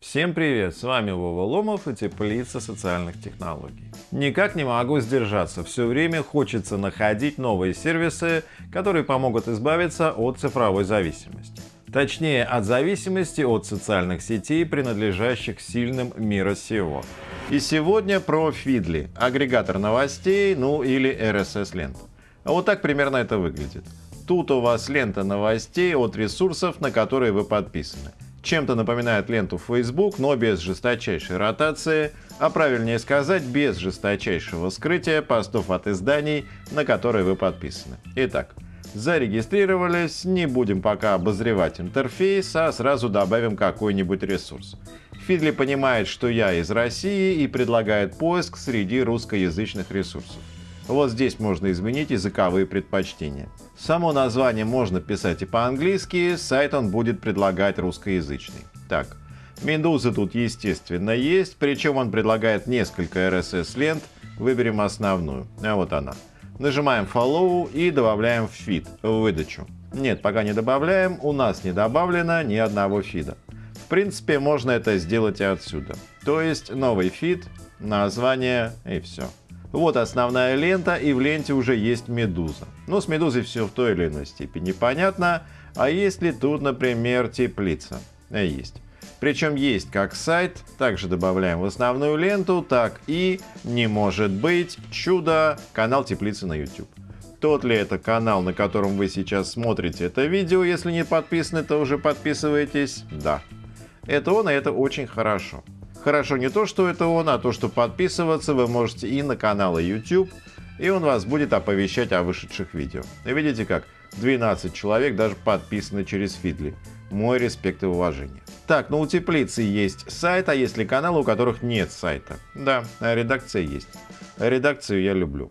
Всем привет, с вами Вова Ломов и Теплица социальных технологий. Никак не могу сдержаться, все время хочется находить новые сервисы, которые помогут избавиться от цифровой зависимости. Точнее, от зависимости от социальных сетей, принадлежащих сильным мира сего. И сегодня про Feedly, агрегатор новостей, ну или RSS-ленту. А вот так примерно это выглядит. Тут у вас лента новостей от ресурсов, на которые вы подписаны. Чем-то напоминает ленту Facebook, но без жесточайшей ротации, а правильнее сказать, без жесточайшего скрытия постов от изданий, на которые вы подписаны. Итак, зарегистрировались, не будем пока обозревать интерфейс, а сразу добавим какой-нибудь ресурс. Фидли понимает, что я из России и предлагает поиск среди русскоязычных ресурсов. Вот здесь можно изменить языковые предпочтения. Само название можно писать и по-английски, сайт он будет предлагать русскоязычный. Так, Медуза тут естественно есть, причем он предлагает несколько RSS-лент, выберем основную, а вот она. Нажимаем Follow и добавляем в фид, в выдачу. Нет, пока не добавляем, у нас не добавлено ни одного фида. В принципе, можно это сделать и отсюда. То есть новый фид, название и все. Вот основная лента, и в ленте уже есть медуза. Но с медузой все в той или иной степени понятно. А есть ли тут, например, теплица? Э, есть. Причем есть как сайт, также добавляем в основную ленту, так и, не может быть, чудо, канал теплицы на YouTube. Тот ли это канал, на котором вы сейчас смотрите это видео? Если не подписаны, то уже подписывайтесь. Да. Это он, и это очень хорошо. Хорошо не то, что это он, а то, что подписываться вы можете и на каналы YouTube, и он вас будет оповещать о вышедших видео. Видите как? 12 человек даже подписаны через Фидли. Мой респект и уважение. Так, ну у теплицы есть сайт, а есть ли каналы, у которых нет сайта? Да, редакция есть. Редакцию я люблю.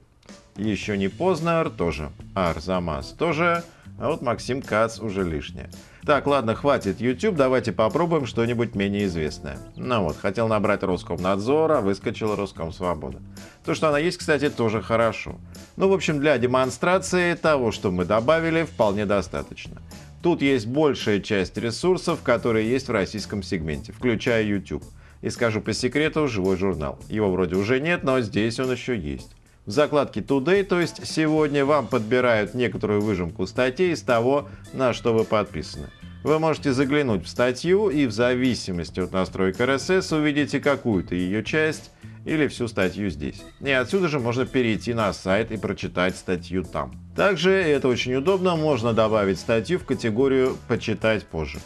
Еще не Познер тоже. Арзамас тоже. А вот Максим Кац уже лишнее. Так, ладно, хватит YouTube, давайте попробуем что-нибудь менее известное. Ну вот, хотел набрать Роскомнадзор, а выскочила Роскомсвобода. То, что она есть, кстати, тоже хорошо. Ну, в общем, для демонстрации того, что мы добавили, вполне достаточно. Тут есть большая часть ресурсов, которые есть в российском сегменте, включая YouTube. И скажу по секрету, живой журнал. Его вроде уже нет, но здесь он еще есть. В закладке Today, то есть сегодня, вам подбирают некоторую выжимку статей из того, на что вы подписаны. Вы можете заглянуть в статью и в зависимости от настроек RSS увидите какую-то ее часть или всю статью здесь. И отсюда же можно перейти на сайт и прочитать статью там. Также, это очень удобно, можно добавить статью в категорию «Почитать позже».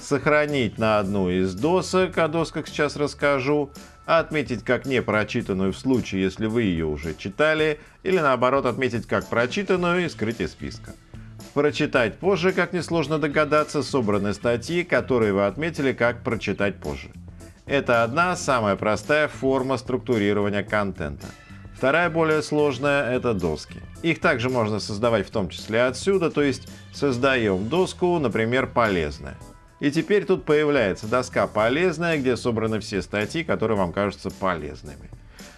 Сохранить на одну из досок, о досках сейчас расскажу, отметить как не прочитанную в случае, если вы ее уже читали, или наоборот отметить как прочитанную и скрыть из списка. Прочитать позже, как несложно догадаться, собраны статьи, которые вы отметили как прочитать позже. Это одна самая простая форма структурирования контента. Вторая, более сложная, это доски. Их также можно создавать в том числе отсюда, то есть создаем доску, например, полезная. И теперь тут появляется доска полезная, где собраны все статьи, которые вам кажутся полезными.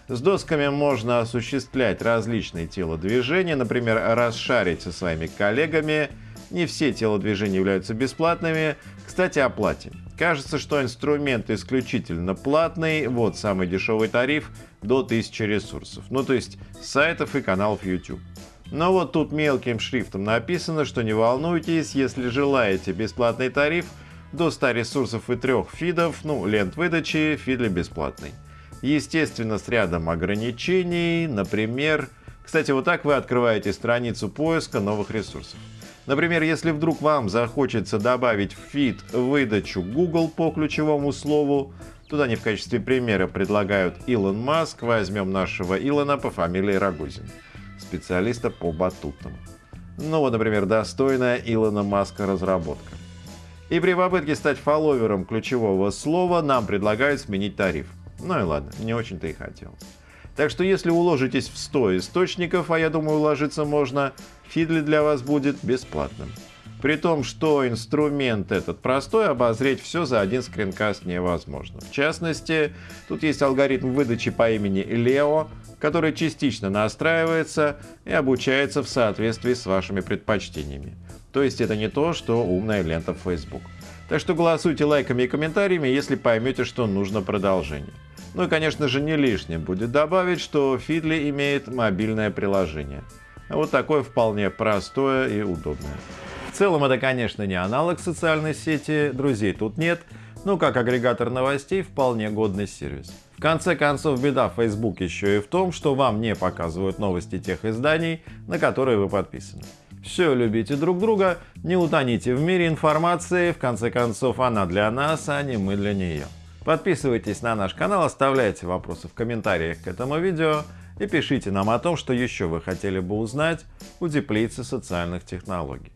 С досками можно осуществлять различные телодвижения, например, расшарить со своими коллегами. Не все телодвижения являются бесплатными. Кстати, о плате. Кажется, что инструмент исключительно платный, вот самый дешевый тариф до 1000 ресурсов, ну то есть сайтов и каналов YouTube. Но вот тут мелким шрифтом написано, что не волнуйтесь, если желаете бесплатный тариф, до 100 ресурсов и трех фидов, ну, лент выдачи, фидли бесплатный. Естественно, с рядом ограничений, например... Кстати, вот так вы открываете страницу поиска новых ресурсов. Например, если вдруг вам захочется добавить в фид выдачу Google по ключевому слову, туда они в качестве примера предлагают Илон Маск, возьмем нашего Илона по фамилии Рогозин, специалиста по батутам. Ну вот, например, достойная Илона Маска разработка. И при попытке стать фолловером ключевого слова нам предлагают сменить тариф. Ну и ладно, не очень-то и хотелось. Так что если уложитесь в 100 источников, а я думаю уложиться можно, Фидли для вас будет бесплатным. При том, что инструмент этот простой, обозреть все за один скринкаст невозможно. В частности, тут есть алгоритм выдачи по имени Leo, который частично настраивается и обучается в соответствии с вашими предпочтениями. То есть это не то, что умная лента в Facebook. Так что голосуйте лайками и комментариями, если поймете, что нужно продолжение. Ну и конечно же не лишним будет добавить, что Feedly имеет мобильное приложение. Вот такое вполне простое и удобное. В целом это конечно не аналог социальной сети, друзей тут нет, но как агрегатор новостей вполне годный сервис. В конце концов беда Facebook еще и в том, что вам не показывают новости тех изданий, на которые вы подписаны. Все любите друг друга, не утоните в мире информации, в конце концов она для нас, а не мы для нее. Подписывайтесь на наш канал, оставляйте вопросы в комментариях к этому видео и пишите нам о том, что еще вы хотели бы узнать у теплицы социальных технологий.